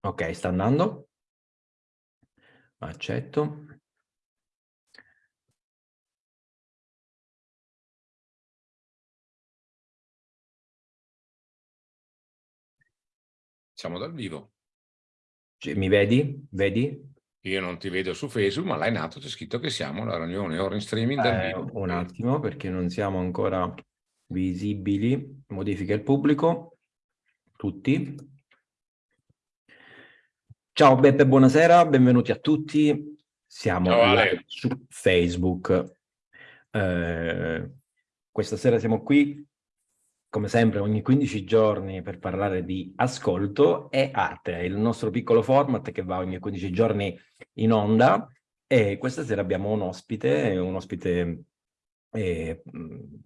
Ok, sta andando. Accetto. Siamo dal vivo. Mi vedi? Vedi? Io non ti vedo su Facebook, ma là in alto c'è scritto che siamo alla riunione ora in streaming dal Eh, vivo. un attimo, perché non siamo ancora visibili. Modifica il pubblico. Tutti. Ciao Beppe, buonasera, benvenuti a tutti. Siamo live su Facebook. Eh, questa sera siamo qui, come sempre, ogni 15 giorni per parlare di ascolto e arte, il nostro piccolo format che va ogni 15 giorni in onda e questa sera abbiamo un ospite, un ospite, eh,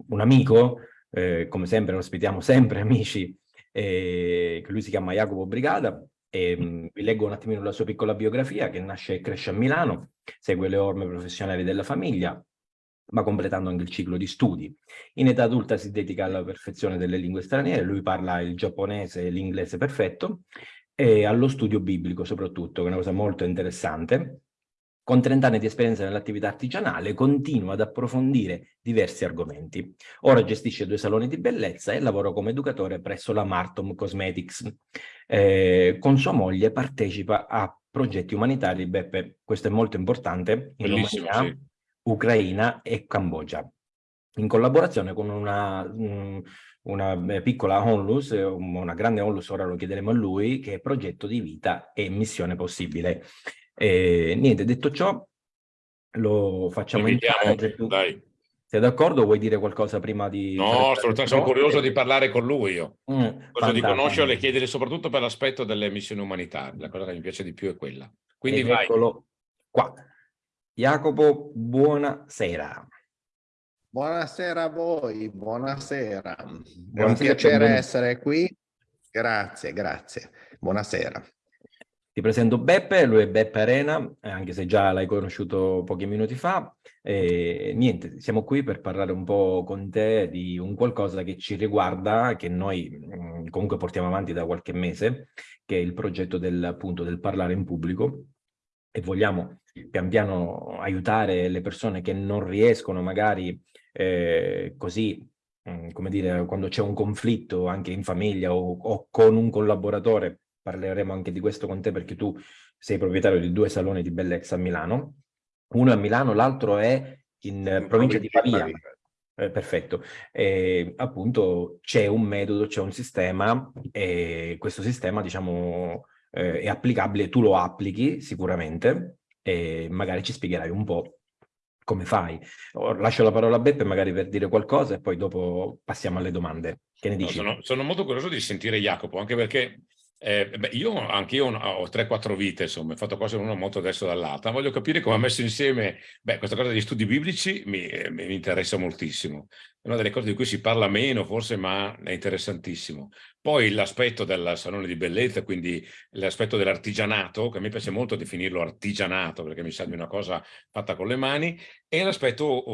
un amico, eh, come sempre ospitiamo sempre amici, eh, che lui si chiama Jacopo Brigada, e, mh, vi leggo un attimino la sua piccola biografia che nasce e cresce a Milano, segue le orme professionali della famiglia, ma completando anche il ciclo di studi. In età adulta si dedica alla perfezione delle lingue straniere, lui parla il giapponese e l'inglese perfetto, e allo studio biblico soprattutto, che è una cosa molto interessante. Con 30 anni di esperienza nell'attività artigianale continua ad approfondire diversi argomenti. Ora gestisce due saloni di bellezza e lavora come educatore presso la Martom Cosmetics. Eh, con sua moglie partecipa a progetti umanitari, Beppe, questo è molto importante, in Romania, sì. Ucraina e Cambogia, in collaborazione con una, mh, una eh, piccola onlus, una grande onlus, ora lo chiederemo a lui, che è progetto di vita e missione possibile. E, niente, detto ciò, lo facciamo entrare. Dai. sei d'accordo? Vuoi dire qualcosa prima di... No, assolutamente, sono curioso di parlare con lui io. Mm, di conoscerlo e chiedere soprattutto per l'aspetto delle missioni umanitarie. La cosa che mi piace di più è quella. Quindi Ed vai. eccolo qua. Jacopo, buonasera. Buonasera a voi, buonasera. È un piacere essere qui. Grazie, grazie. Buonasera. Ti presento Beppe, lui è Beppe Arena, eh, anche se già l'hai conosciuto pochi minuti fa. E niente, siamo qui per parlare un po' con te di un qualcosa che ci riguarda, che noi mh, comunque portiamo avanti da qualche mese, che è il progetto del, appunto, del parlare in pubblico e vogliamo pian piano aiutare le persone che non riescono magari eh, così, mh, come dire, quando c'è un conflitto anche in famiglia o, o con un collaboratore, parleremo anche di questo con te perché tu sei proprietario di due saloni di bellezza a Milano, uno è a Milano, l'altro è in eh, provincia di Pavia. Eh, perfetto. Eh, appunto c'è un metodo, c'è un sistema e questo sistema diciamo eh, è applicabile, tu lo applichi sicuramente e magari ci spiegherai un po' come fai. Lascio la parola a Beppe magari per dire qualcosa e poi dopo passiamo alle domande. Che ne No, dici? sono, sono molto curioso di sentire Jacopo, anche perché eh, beh, io anche io ho 3-4 vite, insomma, ho fatto cose l'una molto adesso dall'altra. Voglio capire come ha messo insieme, beh, questa cosa degli studi biblici mi, eh, mi interessa moltissimo. È una delle cose di cui si parla meno, forse, ma è interessantissimo. Poi l'aspetto del salone di bellezza, quindi l'aspetto dell'artigianato, che a me piace molto definirlo artigianato, perché mi sa di una cosa fatta con le mani, e l'aspetto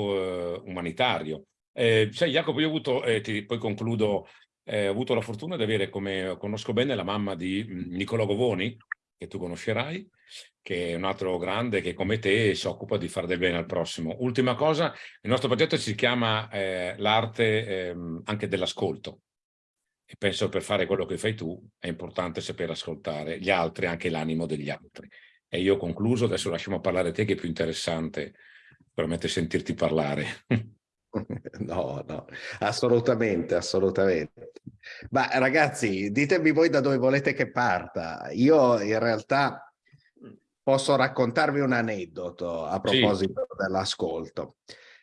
eh, umanitario. Eh, sai, Jacopo, io ho avuto, eh, ti- poi concludo, eh, ho avuto la fortuna di avere come conosco bene la mamma di mm, Niccolò Govoni, che tu conoscerai, che è un altro grande che come te si occupa di fare del bene al prossimo. Ultima cosa, il nostro progetto si chiama eh, l'arte ehm, anche dell'ascolto. E penso per fare quello che fai tu è importante saper ascoltare gli altri, anche l'animo degli altri. E io ho concluso, adesso lasciamo parlare a te che è più interessante veramente sentirti parlare. No, no, assolutamente, assolutamente. Ma ragazzi, ditemi voi da dove volete che parta. Io in realtà posso raccontarvi un aneddoto a Sì. proposito dell'ascolto.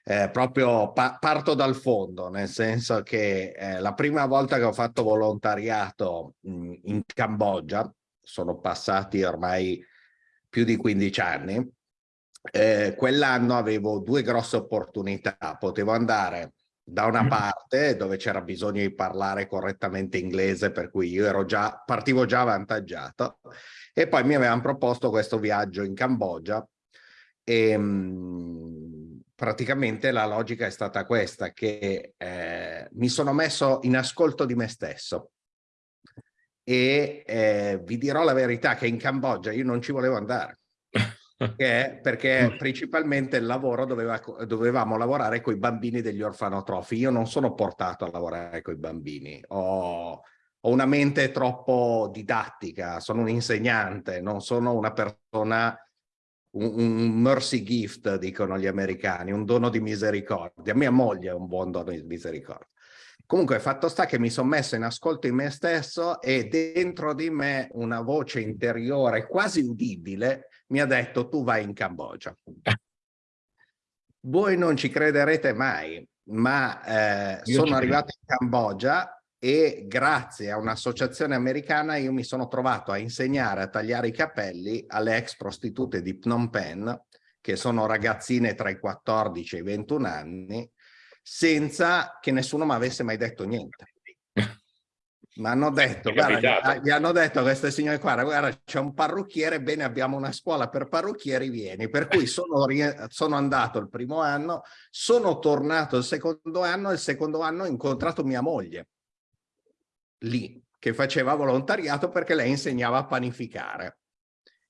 Eh, proprio pa- parto dal fondo, nel senso che eh, la prima volta che ho fatto volontariato mh, in Cambogia, sono passati ormai più di 15 anni, eh, quell'anno avevo due grosse opportunità. Potevo andare da una parte dove c'era bisogno di parlare correttamente inglese, per cui io ero già, partivo già avvantaggiato, e poi mi avevano proposto questo viaggio in Cambogia e mh, praticamente la logica è stata questa, che eh, mi sono messo in ascolto di me stesso. e eh, vi dirò la verità che in Cambogia io non ci volevo andare. Perché, perché principalmente il lavoro doveva, dovevamo lavorare con i bambini degli orfanotrofi. Io non sono portato a lavorare con i bambini, ho, ho una mente troppo didattica, sono un insegnante, non sono una persona un, un, mercy gift, dicono gli americani, un dono di misericordia. Mia moglie è un buon dono di misericordia. Comunque, fatto sta che mi sono messo in ascolto in me stesso e dentro di me una voce interiore quasi udibile mi ha detto tu vai in Cambogia. Voi non ci crederete mai, ma eh, sono arrivato in Cambogia e grazie a un'associazione americana io mi sono trovato a insegnare a tagliare i capelli alle ex prostitute di Phnom Penh, che sono ragazzine tra i 14 e i 21 anni, senza che nessuno mi avesse mai detto niente. Mi hanno detto, guarda, gli hanno detto a queste signore qua, guarda, c'è un parrucchiere, bene, abbiamo una scuola per parrucchieri, vieni. Per cui sono, sono andato il primo anno, sono tornato il secondo anno, e il secondo anno ho incontrato mia moglie lì, che faceva volontariato perché lei insegnava a panificare.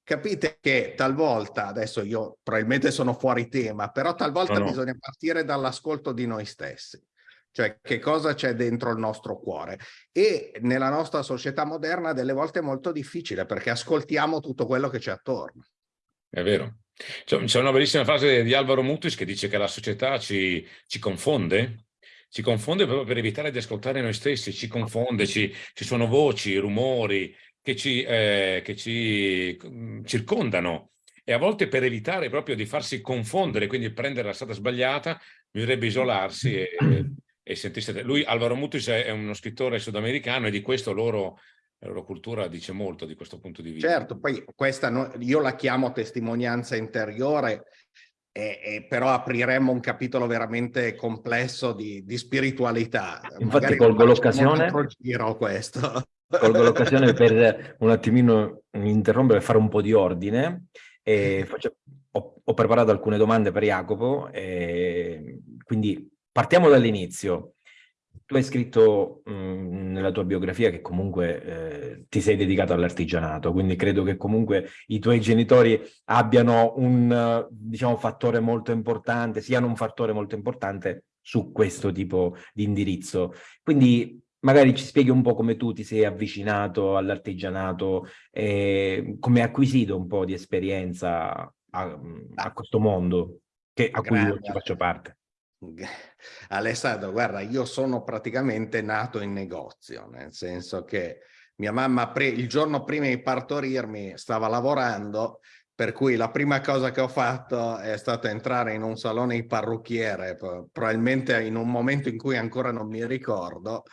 Capite che talvolta, adesso io probabilmente sono fuori tema, però talvolta no, no. bisogna partire dall'ascolto di noi stessi. Cioè che cosa c'è dentro il nostro cuore. E nella nostra società moderna delle volte è molto difficile perché ascoltiamo tutto quello che c'è attorno. È vero. C'è una bellissima frase di Alvaro Mutis che dice che la società ci, ci confonde ci confonde proprio per evitare di ascoltare noi stessi, ci confonde, ci, ci sono voci, rumori che ci, eh, che ci mm, circondano e a volte per evitare proprio di farsi confondere, quindi prendere la strada sbagliata, bisognerebbe isolarsi e, e sentirsi... Lui, Alvaro Mutis, è uno scrittore sudamericano e di questo loro la loro cultura dice molto di questo punto di vista. Certo, poi questa no, io la chiamo testimonianza interiore e, e però apriremmo un capitolo veramente complesso di, di spiritualità. Infatti Magari colgo l'occasione colgo l'occasione per un attimino interrompere e fare un po' di ordine. Faccio, ho, ho, preparato alcune domande per Jacopo, quindi partiamo dall'inizio tu hai scritto mh, mhmm, nella tua biografia che comunque eh, ti sei dedicato all'artigianato, quindi credo che comunque i tuoi genitori abbiano un diciamo, fattore molto importante, siano un fattore molto importante su questo tipo di indirizzo. Quindi magari ci spieghi un po' come tu ti sei avvicinato all'artigianato come hai acquisito un po' di esperienza a, a questo mondo che, a cui io ci faccio parte. Alessandro, guarda, io sono praticamente nato in negozio, nel senso che mia mamma il giorno prima di partorirmi stava lavorando, per cui la prima cosa che ho fatto è stata entrare in un salone di parrucchiere, probabilmente in un momento in cui ancora non mi ricordo,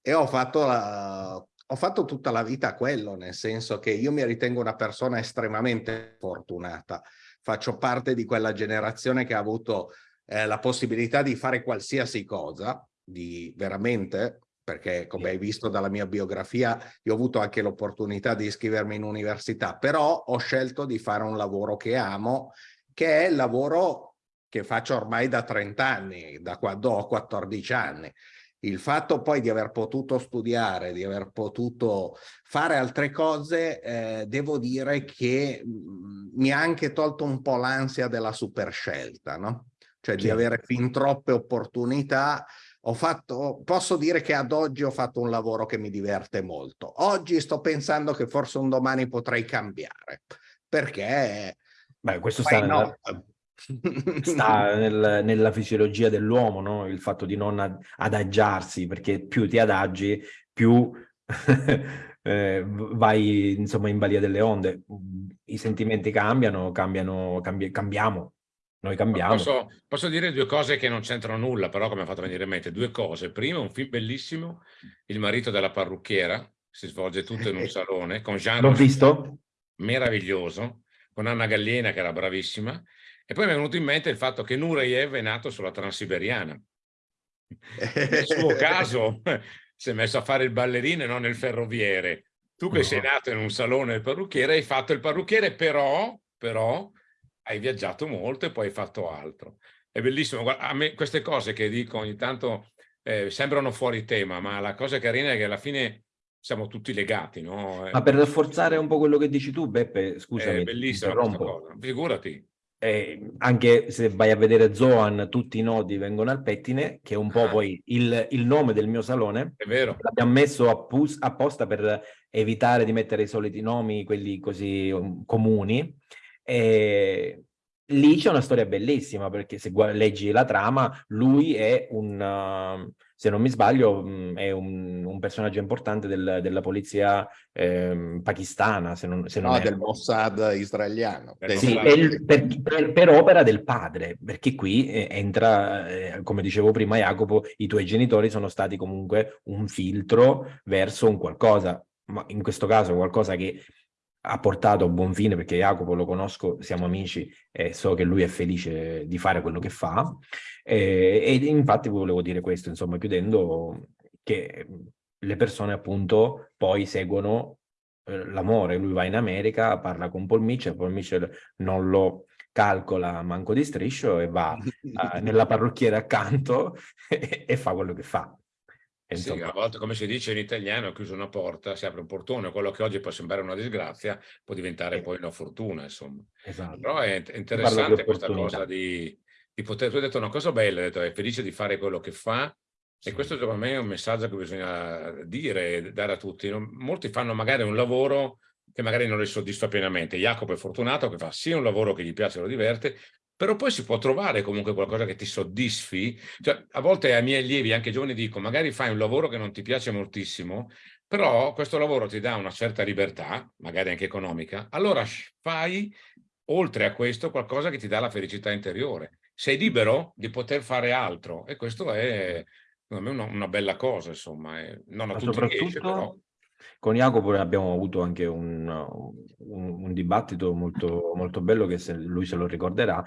e ho fatto, la, ho fatto tutta la vita quello, nel senso che io mi ritengo una persona estremamente fortunata. Faccio parte di quella generazione che ha avuto eh, la possibilità di fare qualsiasi cosa, di veramente, perché come hai visto dalla mia biografia, io ho avuto anche l'opportunità di iscrivermi in università, però ho scelto di fare un lavoro che amo, che è il lavoro che faccio ormai da 30 anni, da quando ho 14 anni. Il fatto poi di aver potuto studiare, di aver potuto fare altre cose, eh, devo dire che mh, mm, mi ha anche tolto un po' l'ansia della superscelta, no? Cioè sì. di avere fin troppe opportunità. Ho fatto, posso dire che ad oggi ho fatto un lavoro che mi diverte molto. Oggi sto pensando che forse un domani potrei cambiare, perché... Beh, questo sta, nella, sta nel, nella fisiologia dell'uomo, no? il fatto di non ad, adagiarsi, perché più ti adagi, più eh, vai insomma in balia delle onde. I sentimenti cambiano, cambiano, cambi cambiamo, noi cambiamo. Posso, posso, dire due cose che non c'entrano nulla, però come ha fatto venire in mente. Due cose. Prima, un film bellissimo, Il marito della parrucchiera, si svolge tutto in un salone, con Jean L'ho visto? Meraviglioso, con Anna Gallina, che era bravissima. E poi mi è venuto in mente il fatto che Nureyev è nato sulla Transiberiana. Nel suo caso si è messo a fare il ballerino e non il ferroviere. Tu che no. sei nato in un salone del parrucchiere hai fatto il parrucchiere, però, però hai viaggiato molto e poi hai fatto altro. È bellissimo, Guarda, a me queste cose che dico ogni tanto eh, sembrano fuori tema, ma la cosa carina è che alla fine siamo tutti legati, no? Ma per rafforzare un po' quello che dici tu, Beppe, scusami, è bellissima questa cosa, figurati. Eh, anche se vai a vedere Zoan, tutti i nodi vengono al pettine, che è un po' ah. poi il, il, nome del mio salone. È vero. L'abbiamo messo apposta per evitare di mettere i soliti nomi, quelli così um, comuni. E lì c'è una storia bellissima, perché se leggi la trama, lui è un... Uh, se non mi sbaglio, mm, è un, un personaggio importante del, della polizia eh, pakistana, se non, se non no, è... del Mossad israeliano. Sì, il, per, per, per, opera del padre, perché qui eh, entra, eh, come dicevo prima Jacopo, i tuoi genitori sono stati comunque un filtro verso un qualcosa, ma in questo caso qualcosa che ha portato a buon fine, perché Jacopo lo conosco, siamo amici e so che lui è felice di fare quello che fa. E, e infatti volevo dire questo, insomma, chiudendo, che le persone appunto poi seguono eh, l'amore. Lui va in America, parla con Paul Mitchell, Paul Mitchell non lo calcola manco di striscio e va uh, nella parrucchiera accanto e, e fa quello che fa. Sì, a volte, come si dice in italiano, chiuso una porta, si apre un portone, quello che oggi può sembrare una disgrazia può diventare eh. poi una fortuna, insomma. Esatto. Però è interessante questa cosa di, di, poter... Tu hai detto una cosa bella, hai detto è felice di fare quello che fa sì. e questo secondo me è un messaggio che bisogna dire, dare a tutti. Molti fanno magari un lavoro che magari non li soddisfa pienamente. Jacopo è fortunato che fa sia un lavoro che gli piace e lo diverte, però poi si può trovare comunque qualcosa che ti soddisfi. Cioè, a volte ai miei allievi, anche giovani, dico, magari fai un lavoro che non ti piace moltissimo, però questo lavoro ti dà una certa libertà, magari anche economica, allora fai, oltre a questo, qualcosa che ti dà la felicità interiore. Sei libero di poter fare altro e questo è, secondo me, una, una bella cosa, insomma. È, non a Ma tutti riesce, però... Con Jacopo abbiamo avuto anche un, un, un dibattito molto, molto bello che se lui se lo ricorderà,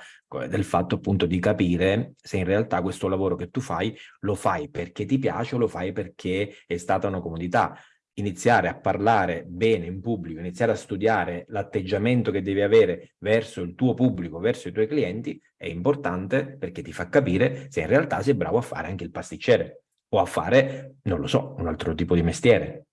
del fatto appunto di capire se in realtà questo lavoro che tu fai lo fai perché ti piace o lo fai perché è stata una comodità. Iniziare a parlare bene in pubblico, iniziare a studiare l'atteggiamento che devi avere verso il tuo pubblico, verso i tuoi clienti, è importante perché ti fa capire se in realtà sei bravo a fare anche il pasticcere o a fare, non lo so, un altro tipo di mestiere.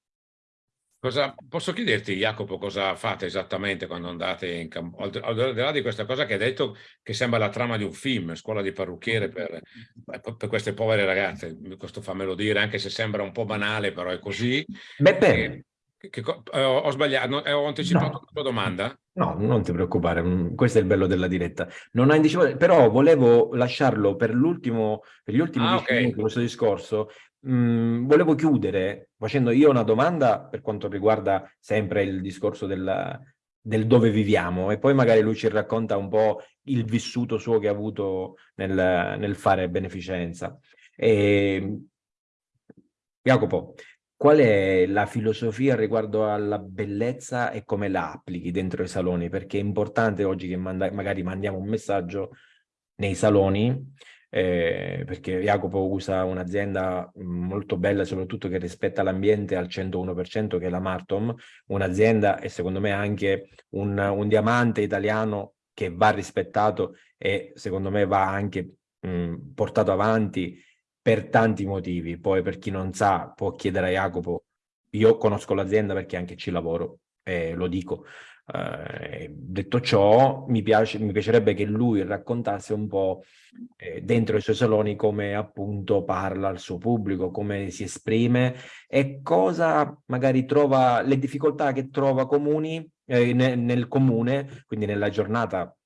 Cosa, posso chiederti, Jacopo, cosa fate esattamente quando andate in campo? Al, al di là di questa cosa che hai detto, che sembra la trama di un film, scuola di parrucchiere per, per queste povere ragazze, questo fammelo dire, anche se sembra un po' banale, però è così. Beppe, che, che, eh, ho sbagliato, eh, ho anticipato no. la tua domanda? No, non ti preoccupare, mm, questo è il bello della diretta. Non hai anticipato, però volevo lasciarlo per l'ultimo, per gli ultimi ah, okay. minuti questo discorso, Mm, volevo chiudere facendo io una domanda per quanto riguarda sempre il discorso del, del, dove viviamo e poi magari lui ci racconta un po' il vissuto suo che ha avuto nel, nel fare beneficenza. E, Jacopo, qual è la filosofia riguardo alla bellezza e come la applichi dentro i saloni? Perché è importante oggi che manda magari mandiamo un messaggio nei saloni eh, perché Jacopo usa un'azienda molto bella, soprattutto che rispetta l'ambiente al 101%, che è la Martom, un'azienda e secondo me anche un, un, diamante italiano che va rispettato e secondo me va anche mh, portato avanti per tanti motivi. Poi per chi non sa può chiedere a Jacopo, io conosco l'azienda perché anche ci lavoro, e lo dico, eh, detto ciò, mi, piace, mi, piacerebbe che lui raccontasse un po' eh, dentro i suoi saloni come appunto parla al suo pubblico, come si esprime e cosa magari trova, le difficoltà che trova comuni eh, nel, nel comune, quindi nella giornata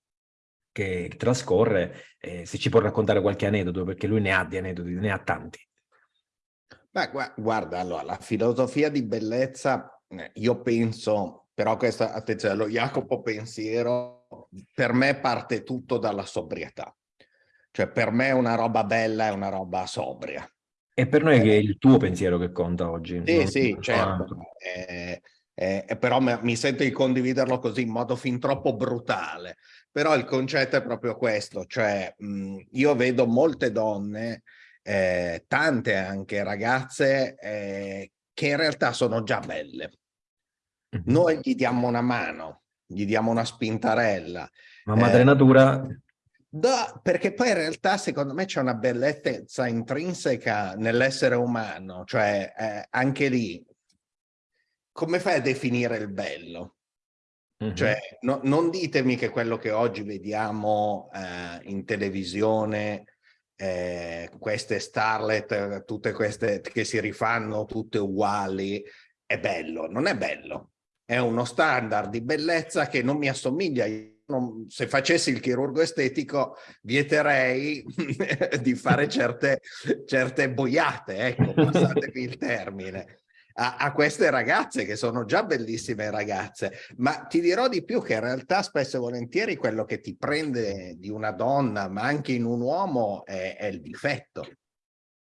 che trascorre, eh, se ci può raccontare qualche aneddoto, perché lui ne ha di aneddoti, ne ha tanti. Beh, guarda, allora, la filosofia di bellezza, eh, io penso però questa, attenzione, lo Jacopo pensiero, per me parte tutto dalla sobrietà. Cioè per me una roba bella è una roba sobria. E per noi eh, è il tuo pensiero che conta oggi. Sì, sì, certo. Eh, eh, però mi sento di condividerlo così in modo fin troppo brutale. Però il concetto è proprio questo, cioè mh, io vedo molte donne, eh, tante anche ragazze, eh, che in realtà sono già belle noi gli diamo una mano, gli diamo una spintarella. Ma madre eh, natura... Da, perché poi in realtà secondo me c'è una bellezza intrinseca nell'essere umano, cioè eh, anche lì come fai a definire il bello? Mm -hmm. Cioè, no, non ditemi che quello che oggi vediamo eh, in televisione, eh, queste starlet, tutte queste che si rifanno tutte uguali, è bello. Non è bello. È uno standard di bellezza che non mi assomiglia. Non, se facessi il chirurgo estetico vieterei di fare certe, certe boiate, ecco, passatevi il termine a, a, queste ragazze che sono già bellissime ragazze, ma ti dirò di più che in realtà spesso e volentieri quello che ti prende di una donna, ma anche in un uomo, è, è il difetto.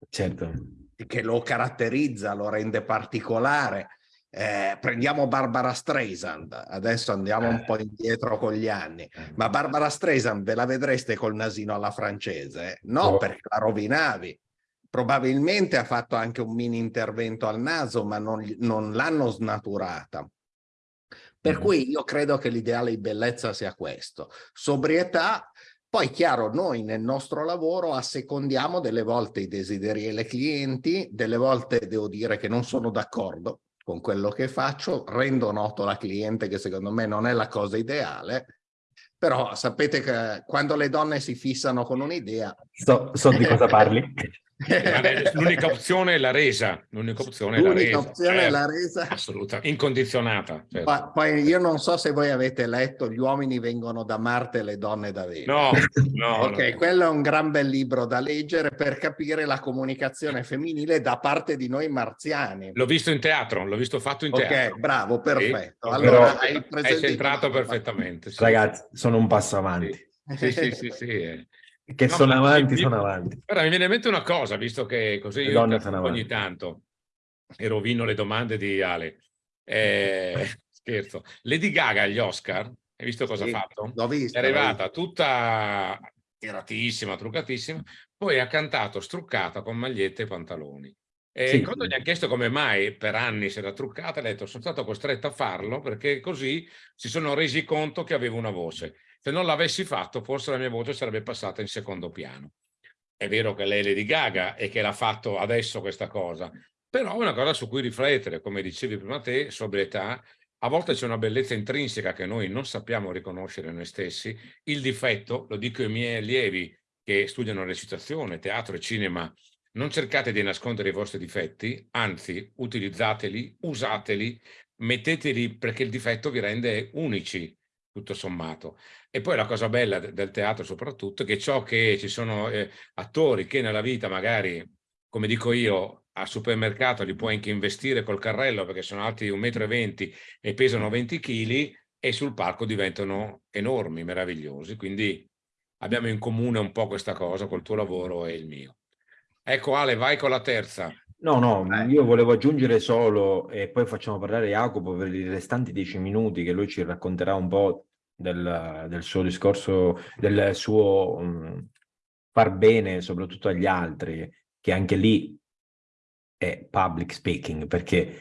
Certo. Che lo caratterizza, lo rende particolare. Eh, prendiamo Barbara Streisand, adesso andiamo un po' indietro con gli anni, eh. ma Barbara Streisand ve la vedreste col nasino alla francese? No, oh. perché la rovinavi probabilmente ha fatto anche un mini intervento al naso, ma non, non l'hanno snaturata. Per mm. cui io credo che l'ideale di bellezza sia questo. Sobrietà, poi chiaro, noi nel nostro lavoro assecondiamo delle volte i desideri delle clienti, delle volte devo dire che non sono d'accordo con quello che faccio, rendo noto alla cliente che secondo me non è la cosa ideale, però sapete che quando le donne si fissano con un'idea... So, so di cosa parli. L'unica opzione è la resa. L'unica opzione è la resa. opzione è la resa. Assolutamente, incondizionata. Certo. Poi io non so se voi avete letto Gli uomini vengono da Marte e le donne da Venere. No, no. ok, no. quello è un gran bel libro da leggere per capire la comunicazione femminile da parte di noi marziani. L'ho visto in teatro, l'ho visto fatto in teatro. Ok, bravo, perfetto. Sì. Allora, hai, hai centrato perfettamente. Sì. Ragazzi, sono un passo avanti. Sì, sì, sì, sì. Eh. Che no, sono avanti, mi, sono avanti. Guarda, mi viene in mente una cosa, visto che così io ogni tanto e rovino le domande di Ale. Eh, scherzo. Lady Gaga agli Oscar, hai visto cosa sì, ha fatto? L'ho visto. È arrivata visto. tutta tiratissima, truccatissima, poi ha cantato struccata con magliette e pantaloni. E sì. quando gli hanno chiesto come mai per anni si era truccata, ha detto sono stato costretto a farlo perché così si sono resi conto che avevo una voce. Se non l'avessi fatto, forse la mia voce sarebbe passata in secondo piano. È vero che lei è Lady Gaga e che l'ha fatto adesso questa cosa, però è una cosa su cui riflettere, come dicevi prima te, sobrietà, a volte c'è una bellezza intrinseca che noi non sappiamo riconoscere noi stessi, il difetto, lo dico ai miei allievi che studiano recitazione, teatro e cinema, non cercate di nascondere i vostri difetti, anzi utilizzateli, usateli, metteteli perché il difetto vi rende unici, tutto sommato. E poi la cosa bella del teatro soprattutto è che ciò che ci sono eh, attori che nella vita magari, come dico io, al supermercato li puoi anche investire col carrello perché sono alti 1,20 m e pesano 20 kg e sul palco diventano enormi, meravigliosi. Quindi abbiamo in comune un po' questa cosa col tuo lavoro e il mio. Ecco Ale, vai con la terza. No, no, io volevo aggiungere solo, e poi facciamo parlare Jacopo per i restanti dieci minuti che lui ci racconterà un po' del, del suo discorso, del suo um, far bene soprattutto agli altri, che anche lì è public speaking, perché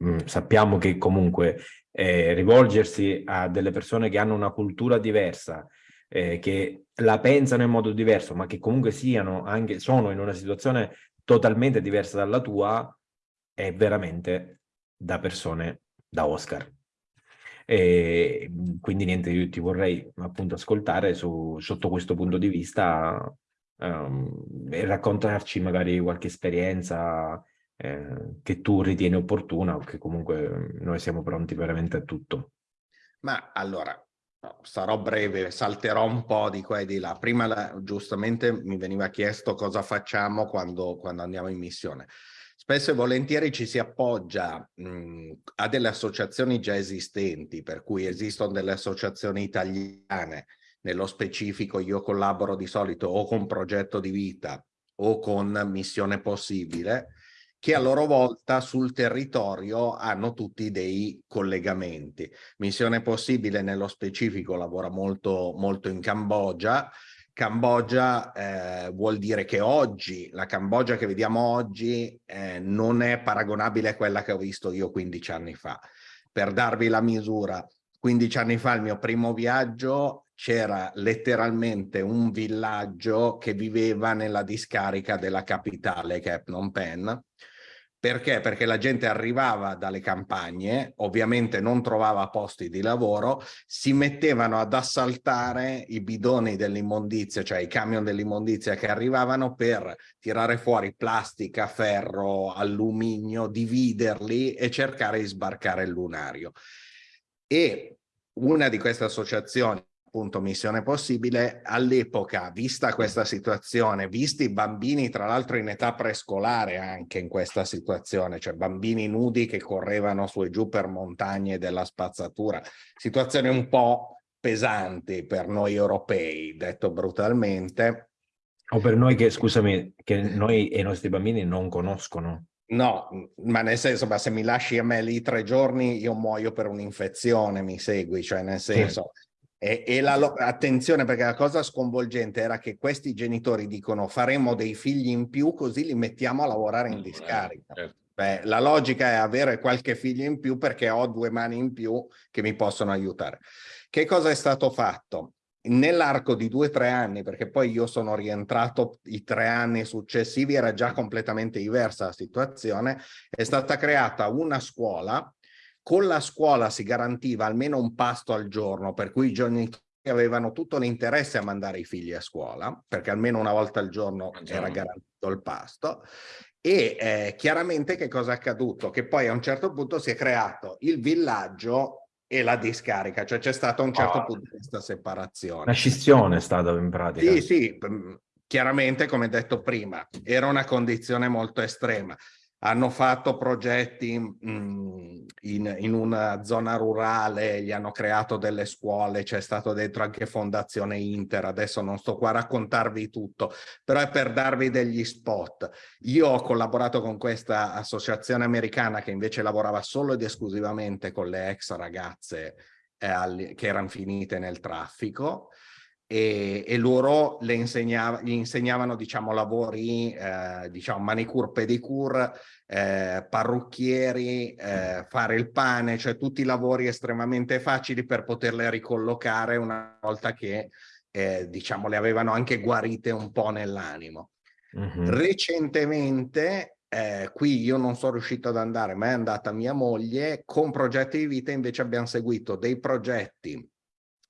um, sappiamo che comunque eh, rivolgersi a delle persone che hanno una cultura diversa, eh, che la pensano in modo diverso, ma che comunque siano anche, sono in una situazione totalmente diversa dalla tua è veramente da persone da Oscar. E quindi niente, io ti vorrei appunto ascoltare su, sotto questo punto di vista um, e raccontarci magari qualche esperienza eh, che tu ritieni opportuna o che comunque noi siamo pronti veramente a tutto. Ma allora, sarò breve, salterò un po' di qua e di là. Prima la, giustamente mi veniva chiesto cosa facciamo quando, quando, andiamo in missione. Spesso e volentieri ci si appoggia mh, a delle associazioni già esistenti, per cui esistono delle associazioni italiane, nello specifico io collaboro di solito o con Progetto di Vita o con Missione Possibile, che a loro volta sul territorio hanno tutti dei collegamenti. Missione Possibile nello specifico lavora molto, molto in Cambogia. Cambogia eh, vuol dire che oggi, la Cambogia che vediamo oggi eh, non è paragonabile a quella che ho visto io 15 anni fa. Per darvi la misura, 15 anni fa il mio primo viaggio c'era letteralmente un villaggio che viveva nella discarica della capitale che è Phnom Penh Perché? Perché la gente arrivava dalle campagne, ovviamente non trovava posti di lavoro, si mettevano ad assaltare i bidoni dell'immondizia, cioè i camion dell'immondizia che arrivavano per tirare fuori plastica, ferro, alluminio, dividerli e cercare di sbarcare il lunario. E una di queste associazioni appunto Missione Possibile, all'epoca, vista questa situazione, visti i bambini tra l'altro in età prescolare anche in questa situazione, cioè bambini nudi che correvano su e giù per montagne della spazzatura, situazioni un po' pesanti per noi europei, detto brutalmente. O per noi che, scusami, che noi e i nostri bambini non conoscono. No, ma nel senso, ma se mi lasci a me lì tre giorni, io muoio per un'infezione, mi segui? Cioè, nel senso, sì. E, e la, attenzione perché la cosa sconvolgente era che questi genitori dicono faremo dei figli in più così li mettiamo a lavorare in discarica. Certo. Beh, la logica è avere qualche figlio in più perché ho due mani in più che mi possono aiutare. Che cosa è stato fatto? Nell'arco di due o tre anni, perché poi io sono rientrato i tre anni successivi, era già completamente diversa la situazione, è stata creata una scuola con la scuola si garantiva almeno un pasto al giorno, per cui i genitori avevano tutto l'interesse a mandare i figli a scuola, perché almeno una volta al giorno era garantito il pasto. E eh, chiaramente che cosa è accaduto? Che poi a un certo punto si è creato il villaggio e la discarica, cioè c'è stata a un certo oh. punto questa separazione. Una scissione è stata in pratica. Sì, sì, chiaramente come detto prima, era una condizione molto estrema hanno fatto progetti mm, in, in, una zona rurale, gli hanno creato delle scuole, c'è stato dentro anche Fondazione Inter, adesso non sto qua a raccontarvi tutto, però è per darvi degli spot. Io ho collaborato con questa associazione americana che invece lavorava solo ed esclusivamente con le ex ragazze eh, che erano finite nel traffico, e, e loro le insegnava, gli insegnavano diciamo lavori eh, diciamo manicure pedicure eh, parrucchieri eh, fare il pane cioè tutti lavori estremamente facili per poterle ricollocare una volta che eh, diciamo le avevano anche guarite un po' nell'animo mm -hmm. recentemente eh, qui io non sono riuscito ad andare ma è andata mia moglie con progetti di vita invece abbiamo seguito dei progetti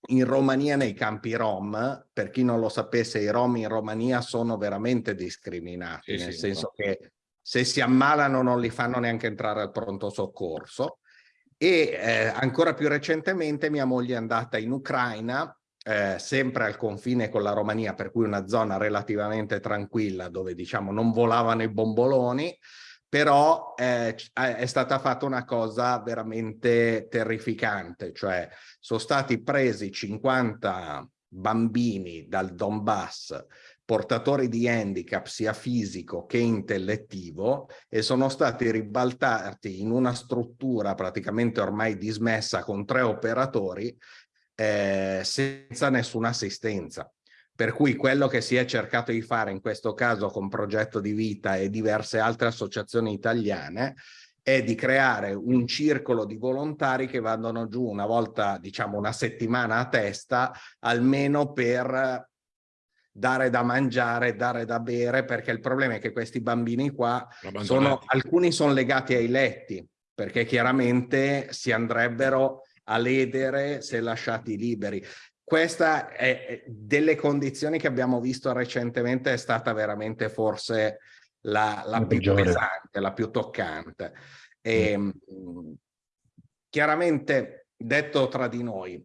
in Romania nei campi Rom, per chi non lo sapesse, i Rom in Romania sono veramente discriminati, sì, nel sì, senso no. che se si ammalano non li fanno neanche entrare al pronto soccorso. E eh, ancora più recentemente mia moglie è andata in Ucraina, eh, sempre al confine con la Romania, per cui una zona relativamente tranquilla dove diciamo non volavano i bomboloni, però eh, è stata fatta una cosa veramente terrificante, cioè sono stati presi 50 bambini dal Donbass portatori di handicap sia fisico che intellettivo e sono stati ribaltati in una struttura praticamente ormai dismessa con tre operatori eh, senza nessuna assistenza. Per cui quello che si è cercato di fare in questo caso con Progetto di Vita e diverse altre associazioni italiane è di creare un circolo di volontari che vadano giù una volta, diciamo una settimana a testa, almeno per dare da mangiare, dare da bere, perché il problema è che questi bambini qua, sono, alcuni sono legati ai letti, perché chiaramente si andrebbero a ledere se lasciati liberi. Questa è delle condizioni che abbiamo visto recentemente è stata veramente forse la, la più peggiore. pesante, la più toccante. E, mm. Chiaramente, detto tra di noi,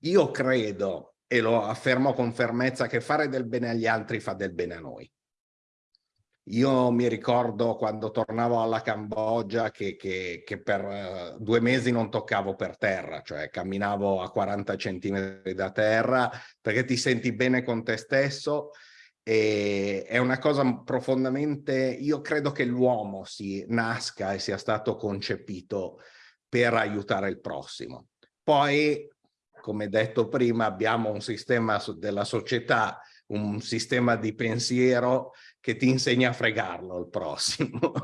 io credo, e lo affermo con fermezza, che fare del bene agli altri fa del bene a noi. Io mi ricordo quando tornavo alla Cambogia che, che, che per uh, due mesi non toccavo per terra, cioè camminavo a 40 centimetri da terra perché ti senti bene con te stesso e è una cosa profondamente, io credo che l'uomo si nasca e sia stato concepito per aiutare il prossimo. Poi, come detto prima, abbiamo un sistema della società, un sistema di pensiero che ti insegna a fregarlo il prossimo.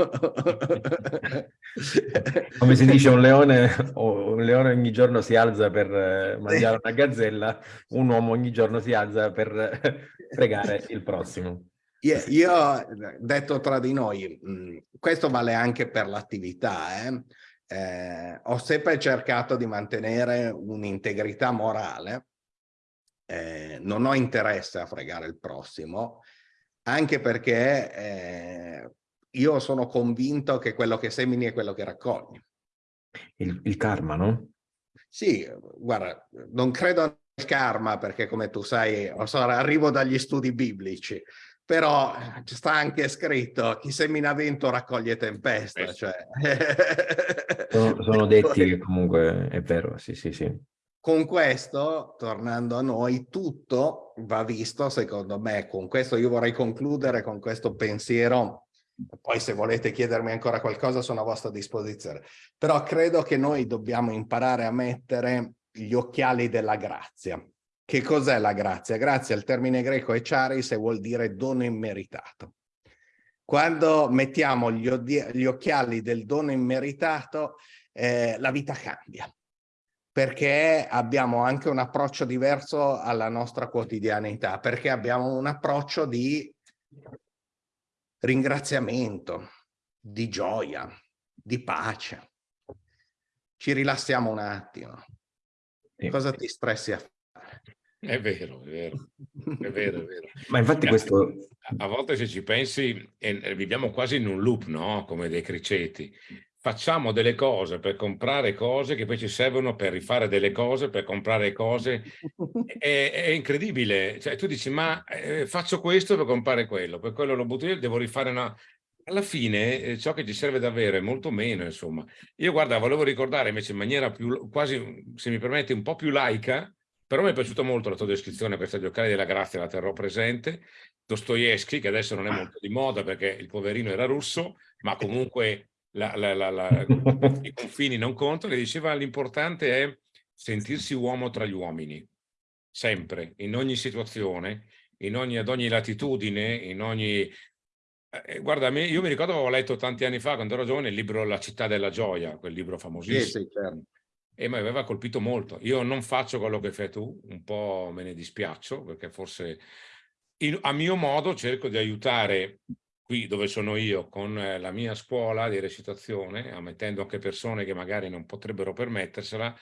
Come si dice, un leone, un leone ogni giorno si alza per eh, mangiare una gazzella, un uomo ogni giorno si alza per fregare il prossimo. Io, io, detto tra di noi, mh, questo vale anche per l'attività, eh? Eh, ho sempre cercato di mantenere un'integrità morale, eh, non ho interesse a fregare il prossimo, anche perché eh, io sono convinto che quello che semini è quello che raccogli. Il, il karma, no? Sì, guarda, non credo al karma perché come tu sai, arrivo dagli studi biblici, però ci sta anche scritto chi semina vento raccoglie tempesta. Cioè. sono, sono detti che comunque è vero, sì, sì, sì. Con questo, tornando a noi, tutto va visto, secondo me, con questo io vorrei concludere con questo pensiero poi se volete chiedermi ancora qualcosa sono a vostra disposizione. Però credo che noi dobbiamo imparare a mettere gli occhiali della grazia. Che cos'è la grazia? Grazia, il termine greco è charis e vuol dire dono immeritato. Quando mettiamo gli, gli occhiali del dono immeritato, eh, la vita cambia perché abbiamo anche un approccio diverso alla nostra quotidianità, perché abbiamo un approccio di ringraziamento, di gioia, di pace. Ci rilassiamo un attimo. Cosa ti stressi a fare? È vero, è vero, è vero, è vero. Ma infatti questo... A volte se ci pensi, eh, viviamo quasi in un loop, no? Come dei criceti facciamo delle cose per comprare cose che poi ci servono per rifare delle cose, per comprare cose. È, è incredibile. Cioè, tu dici, ma eh, faccio questo per comprare quello, per quello lo butto io, devo rifare una... Alla fine eh, ciò che ci serve davvero è molto meno, insomma. Io, guarda, volevo ricordare invece in maniera più, quasi, se mi permetti, un po' più laica, però mi è piaciuta molto la tua descrizione, questa giocare della grazia, la terrò presente. Dostoevsky, che adesso non è molto di moda perché il poverino era russo, ma comunque la, la, la, i confini non contano, e diceva l'importante è sentirsi uomo tra gli uomini, sempre, in ogni situazione, in ogni, ad ogni latitudine, in ogni... Eh, guarda, me, io mi ricordo che avevo letto tanti anni fa, quando ero giovane, il libro La città della gioia, quel libro famosissimo. Sì, certo. E mi aveva colpito molto. Io non faccio quello che fai tu, un po' me ne dispiaccio, perché forse in, a mio modo cerco di aiutare qui dove sono io con eh, la mia scuola di recitazione, ammettendo anche persone che magari non potrebbero permettersela,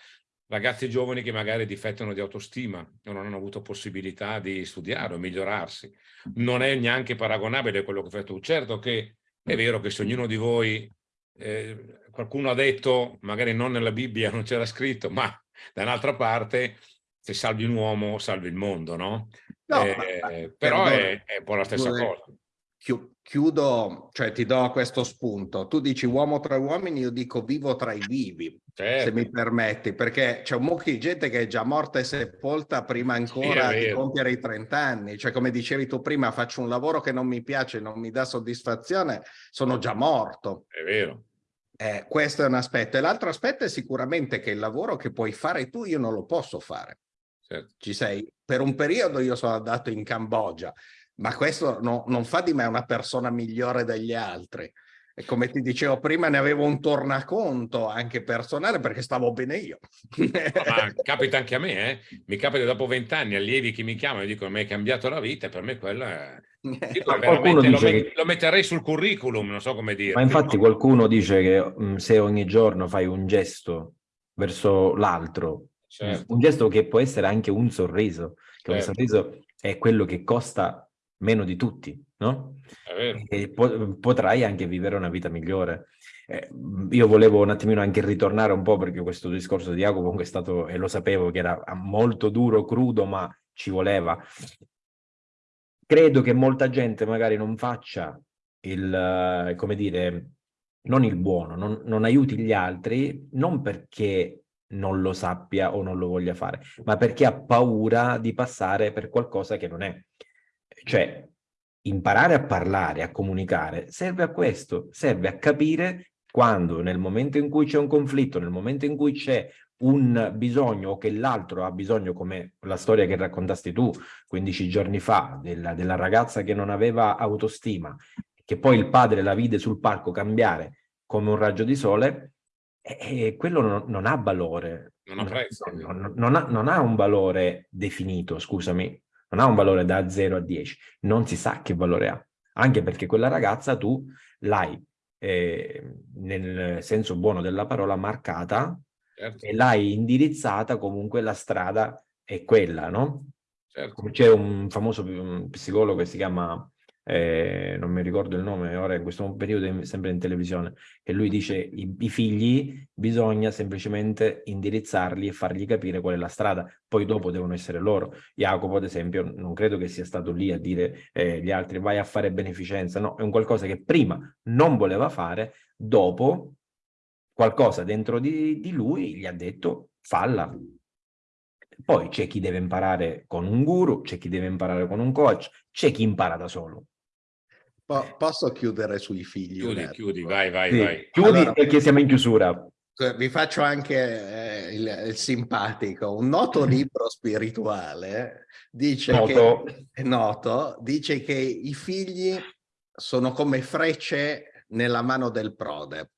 ragazzi giovani che magari difettano di autostima o non hanno avuto possibilità di studiare o migliorarsi. Non è neanche paragonabile quello che fai tu. Certo che è vero che se ognuno di voi, eh, qualcuno ha detto, magari non nella Bibbia, non c'era scritto, ma da un'altra parte, se salvi un uomo, salvi il mondo, no? no eh, ma, però è, è, un po' la stessa cosa chiudo, cioè ti do questo spunto. Tu dici uomo tra uomini, io dico vivo tra i vivi, certo. se mi permetti, perché c'è un mucchio di gente che è già morta e sepolta prima ancora sì, di compiere i 30 anni. Cioè, come dicevi tu prima, faccio un lavoro che non mi piace, non mi dà soddisfazione, sono già morto. È vero. Eh, questo è un aspetto. E l'altro aspetto è sicuramente che il lavoro che puoi fare tu, io non lo posso fare. Certo. Ci sei? Per un periodo io sono andato in Cambogia, ma questo no, non fa di me una persona migliore degli altri. E come ti dicevo prima, ne avevo un tornaconto anche personale perché stavo bene io. ma capita anche a me, eh? mi capita dopo vent'anni allievi che mi chiamano e dicono mi hai cambiato la vita per me quella è... Lo, met che... lo, metterei sul curriculum, non so come dire. Ma infatti qualcuno dice che mh, mm, se ogni giorno fai un gesto verso l'altro, certo. un gesto che può essere anche un sorriso, che certo. un sorriso è quello che costa meno di tutti, no? E po potrai anche vivere una vita migliore. Eh, io volevo un attimino anche ritornare un po' perché questo discorso di Jacopo comunque è stato, e lo sapevo che era molto duro, crudo, ma ci voleva. Credo che molta gente magari non faccia il, come dire, non il buono, non, non aiuti gli altri, non perché non lo sappia o non lo voglia fare, ma perché ha paura di passare per qualcosa che non è. Cioè, imparare a parlare, a comunicare, serve a questo, serve a capire quando nel momento in cui c'è un conflitto, nel momento in cui c'è un bisogno o che l'altro ha bisogno, come la storia che raccontasti tu 15 giorni fa, della, della ragazza che non aveva autostima, che poi il padre la vide sul palco cambiare come un raggio di sole, e, quello non, non, ha valore. Non ha prezzo. Non, non, ha, non ha un valore definito, scusami, non ha un valore da 0 a 10, non si sa che valore ha, anche perché quella ragazza tu l'hai, eh, nel senso buono della parola, marcata certo. e l'hai indirizzata comunque la strada è quella, no? Certo. C'è un famoso psicologo che si chiama eh, non mi ricordo il nome ora in questo periodo sempre in televisione, che lui dice i, i figli bisogna semplicemente indirizzarli e fargli capire qual è la strada, poi dopo devono essere loro. Jacopo ad esempio non credo che sia stato lì a dire eh, gli altri vai a fare beneficenza, no, è un qualcosa che prima non voleva fare, dopo qualcosa dentro di, di lui gli ha detto falla, poi c'è chi deve imparare con un guru, c'è chi deve imparare con un coach, c'è chi impara da solo. Po posso chiudere sui figli? Chiudi, chiudi, vai, vai, sì. vai. Chiudi allora, perché siamo in chiusura. Vi faccio anche eh, il, il, simpatico. Un noto libro spirituale dice noto. che, noto, dice che i figli sono come frecce nella mano del prode.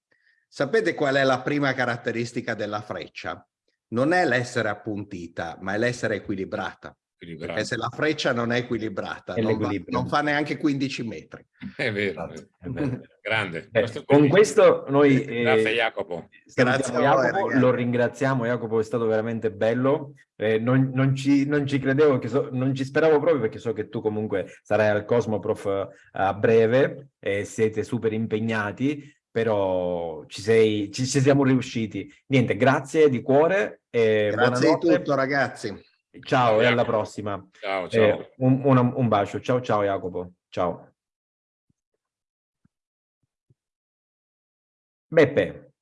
Sapete qual è la prima caratteristica della freccia? Non è l'essere appuntita, ma è l'essere equilibrata. Perché se la freccia non è equilibrata, è non, va, non, fa neanche 15 metri. È vero, esatto. è vero. grande. Eh, questo con questo noi... Eh, Grazie Jacopo. Grazie Jacopo, lo ringraziamo, Jacopo è stato veramente bello. Eh, non, non, ci, non, ci, credevo, che so, non ci speravo proprio perché so che tu comunque sarai al Cosmoprof uh, a breve e siete super impegnati, però ci, sei, ci, ci siamo riusciti. Niente, grazie di cuore. E grazie di tutto ragazzi. Ciao e alla prossima. Ciao, ciao. Eh, un, un, un bacio. Ciao, ciao Jacopo. Ciao. Beppe.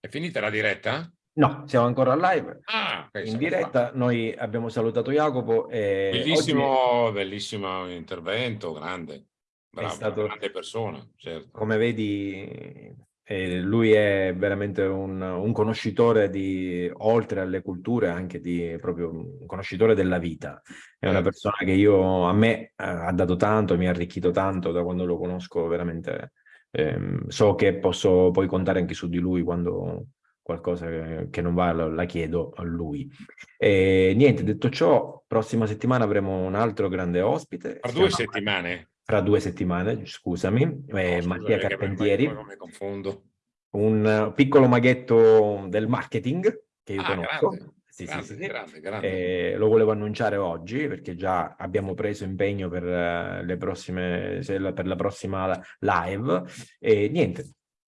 È finita la diretta? No, siamo ancora live. Ah, okay, in diretta. Qua. Noi abbiamo salutato Jacopo. E bellissimo, oggi... bellissimo intervento, grande. Bravo, stato... grande persona, certo. Come vedi, e lui è veramente un, un, conoscitore di, oltre alle culture, anche di proprio un conoscitore della vita. È una certo. persona che io, a me eh, ha dato tanto, mi ha arricchito tanto da quando lo conosco veramente. Eh, so che posso poi contare anche su di lui quando qualcosa che, non va la, chiedo a lui. E niente, detto ciò, prossima settimana avremo un altro grande ospite. Tra due settimane? Fra due settimane, scusami, eh, no, Mattia Carpentieri. Mi confondo. Un piccolo maghetto del marketing che io ah, conosco. Grande. Sì, grande, sì, sì. Grande, grande. Eh, lo volevo annunciare oggi perché già abbiamo preso impegno per, uh, le prossime, per la prossima live. E niente,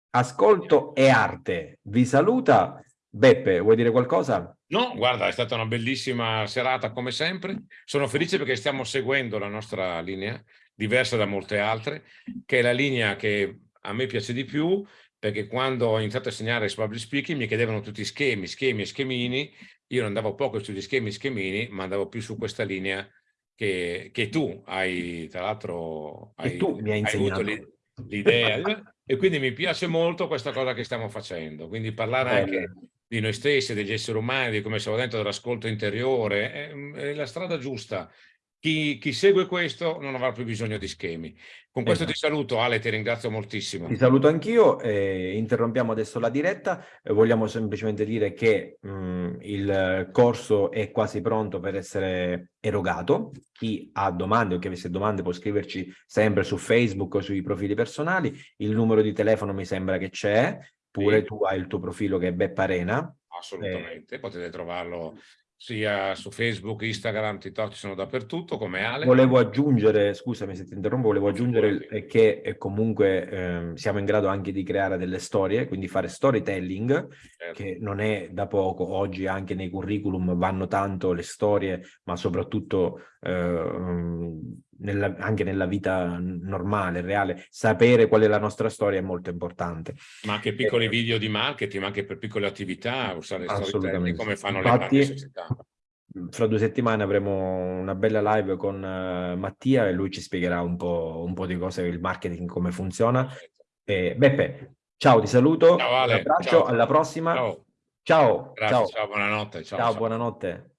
ascolto e arte. Vi saluta. Beppe, vuoi dire qualcosa? No, guarda, è stata una bellissima serata come sempre. Sono felice perché stiamo seguendo la nostra linea diversa da molte altre, che è la linea che a me piace di più, perché quando ho iniziato a insegnare public speaking mi chiedevano tutti schemi, schemi e schemini, io non andavo poco sugli schemi e schemini, ma andavo più su questa linea che, che tu hai, tra l'altro, hai, hai avuto l'idea. e quindi mi piace molto questa cosa che stiamo facendo, quindi parlare Bello. anche di noi stessi, degli esseri umani, di come siamo dentro dell'ascolto interiore, è, è la strada giusta chi, chi, segue questo non avrà più bisogno di schemi. Con questo esatto. ti saluto Ale, ti ringrazio moltissimo. Ti saluto anch'io, eh, interrompiamo adesso la diretta, eh, vogliamo semplicemente dire che mh, mm, il corso è quasi pronto per essere erogato, chi ha domande o chi avesse domande può scriverci sempre su Facebook o sui profili personali, il numero di telefono mi sembra che c'è, pure sì. tu hai il tuo profilo che è Beppa Arena. Assolutamente, eh, potete trovarlo sia su Facebook, Instagram, TikTok, sono dappertutto come Ale. Volevo aggiungere, scusami se ti interrompo, volevo aggiungere che eh, comunque eh, siamo in grado anche di creare delle storie, quindi fare storytelling, certo. che non è da poco, oggi anche nei curriculum vanno tanto le storie, ma soprattutto eh, nella, anche nella vita normale, reale, sapere qual è la nostra storia è molto importante. Ma anche piccoli eh, video di marketing, ma anche per piccole attività, usare storytelling come fanno Infatti, le società. Fra due settimane avremo una bella live con uh, Mattia e lui ci spiegherà un po', un po' di cose, il marketing, come funziona. E, Beppe, ciao, ti saluto, ciao, Ale, un abbraccio, ciao. alla prossima. Ciao. Ciao, Grazie, ciao. ciao buonanotte. Ciao, buonanotte.